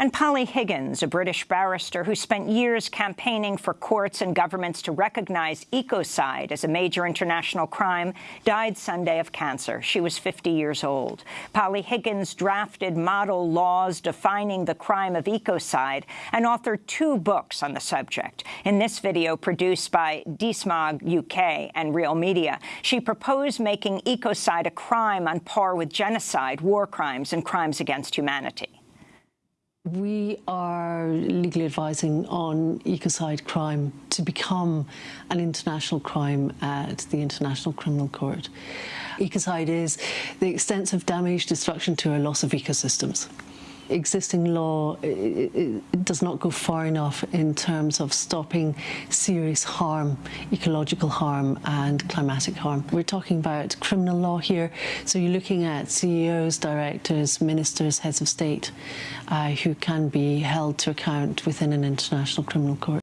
And Polly Higgins, a British barrister who spent years campaigning for courts and governments to recognize ecocide as a major international crime, died Sunday of cancer. She was 50 years old. Polly Higgins drafted model laws defining the crime of ecocide and authored two books on the subject. In this video produced by DeSmog UK and Real Media, she proposed making ecocide a crime on par with genocide, war crimes and crimes against humanity. We are legally advising on ecocide crime to become an international crime at the International Criminal Court. Ecocide is the extensive damage, destruction to or loss of ecosystems existing law does not go far enough in terms of stopping serious harm, ecological harm and climatic harm. We're talking about criminal law here, so you're looking at CEOs, directors, ministers, heads of state uh, who can be held to account within an international criminal court.